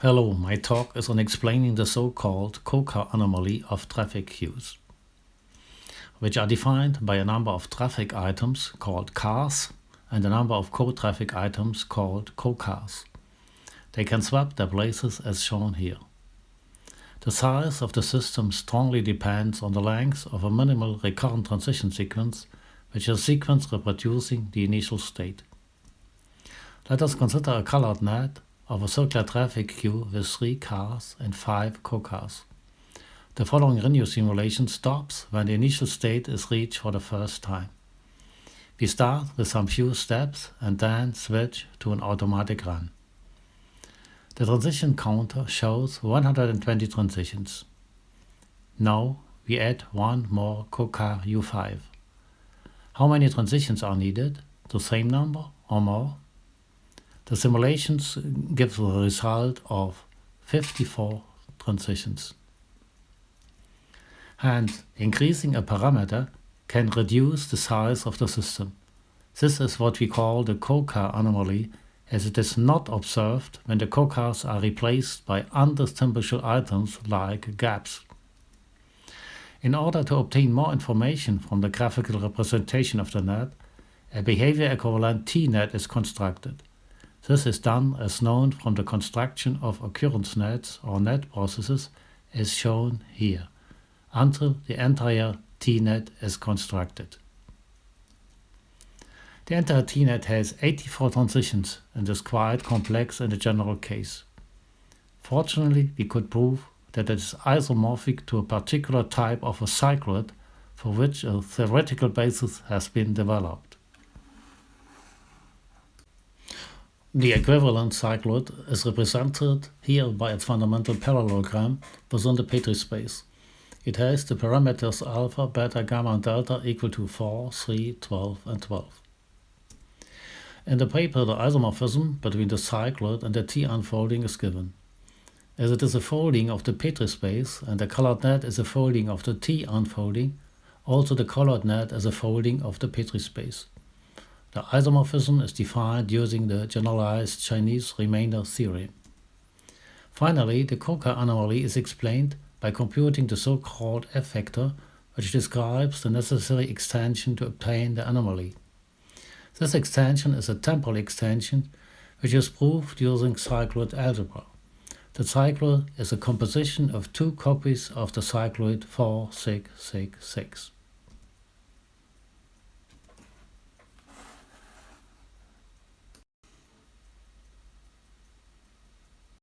Hello, my talk is on explaining the so-called co-car anomaly of traffic queues, which are defined by a number of traffic items called cars and a number of co-traffic items called co-cars. They can swap their places as shown here. The size of the system strongly depends on the length of a minimal recurrent transition sequence, which is a sequence reproducing the initial state. Let us consider a colored net of a circular traffic queue with three cars and five co-cars. The following Renew simulation stops when the initial state is reached for the first time. We start with some few steps and then switch to an automatic run. The transition counter shows 120 transitions. Now we add one more co-car U5. How many transitions are needed? The same number or more? The simulations give a result of 54 transitions. And increasing a parameter can reduce the size of the system. This is what we call the co-car anomaly as it is not observed when the co-cars are replaced by undistinguishable items like gaps. In order to obtain more information from the graphical representation of the net, a behavior equivalent T-net is constructed. This is done as known from the construction of occurrence nets or net processes as shown here, until the entire T-net is constructed. The entire T-net has 84 transitions and is quite complex in the general case. Fortunately, we could prove that it is isomorphic to a particular type of a cycloid for which a theoretical basis has been developed. The equivalent cycloid is represented here by its fundamental parallelogram within the Petri space. It has the parameters alpha, beta, gamma and delta equal to 4, 3, 12 and 12. In the paper the isomorphism between the cycloid and the T unfolding is given. As it is a folding of the Petri space and the colored net is a folding of the T unfolding, also the colored net is a folding of the Petri space. The isomorphism is defined using the generalized Chinese remainder theorem. Finally, the co-car anomaly is explained by computing the so-called F-vector, which describes the necessary extension to obtain the anomaly. This extension is a temporal extension, which is proved using cycloid algebra. The cycloid is a composition of two copies of the cycloid 4, 6, 6, 6.